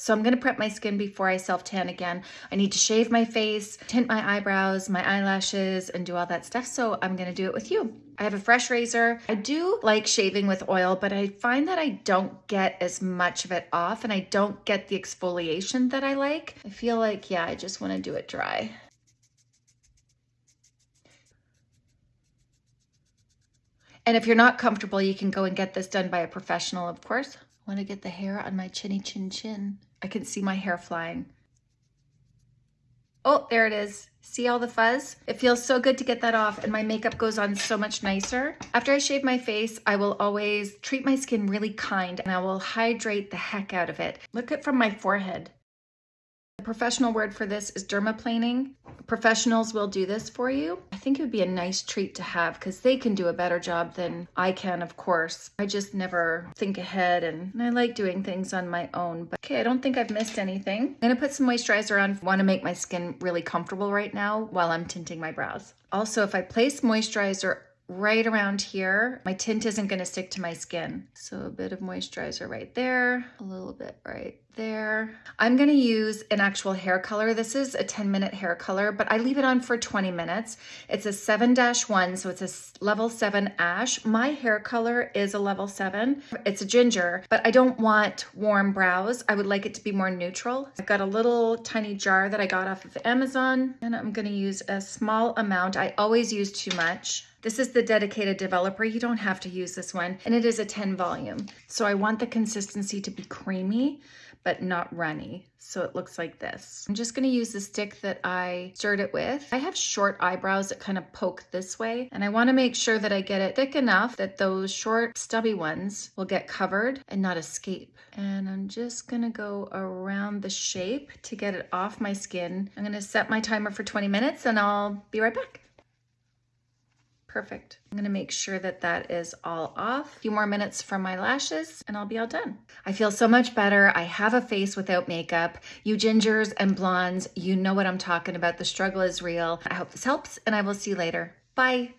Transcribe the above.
So I'm gonna prep my skin before I self-tan again. I need to shave my face, tint my eyebrows, my eyelashes, and do all that stuff. So I'm gonna do it with you. I have a fresh razor. I do like shaving with oil, but I find that I don't get as much of it off and I don't get the exfoliation that I like. I feel like, yeah, I just wanna do it dry. And if you're not comfortable, you can go and get this done by a professional, of course. I want to get the hair on my chinny chin chin. I can see my hair flying. Oh, there it is. See all the fuzz? It feels so good to get that off and my makeup goes on so much nicer. After I shave my face, I will always treat my skin really kind and I will hydrate the heck out of it. Look at from my forehead. The professional word for this is dermaplaning. Professionals will do this for you. I think it would be a nice treat to have because they can do a better job than I can, of course. I just never think ahead and I like doing things on my own. But okay, I don't think I've missed anything. I'm gonna put some moisturizer on. I wanna make my skin really comfortable right now while I'm tinting my brows. Also, if I place moisturizer right around here. My tint isn't gonna stick to my skin. So a bit of moisturizer right there, a little bit right there. I'm gonna use an actual hair color. This is a 10 minute hair color, but I leave it on for 20 minutes. It's a 7-1, so it's a level 7 ash. My hair color is a level 7. It's a ginger, but I don't want warm brows. I would like it to be more neutral. I've got a little tiny jar that I got off of Amazon, and I'm gonna use a small amount. I always use too much. This is the dedicated developer. You don't have to use this one. And it is a 10 volume. So I want the consistency to be creamy, but not runny. So it looks like this. I'm just gonna use the stick that I stirred it with. I have short eyebrows that kind of poke this way. And I wanna make sure that I get it thick enough that those short stubby ones will get covered and not escape. And I'm just gonna go around the shape to get it off my skin. I'm gonna set my timer for 20 minutes and I'll be right back. Perfect. I'm gonna make sure that that is all off. A few more minutes from my lashes and I'll be all done. I feel so much better. I have a face without makeup. You gingers and blondes, you know what I'm talking about. The struggle is real. I hope this helps and I will see you later. Bye.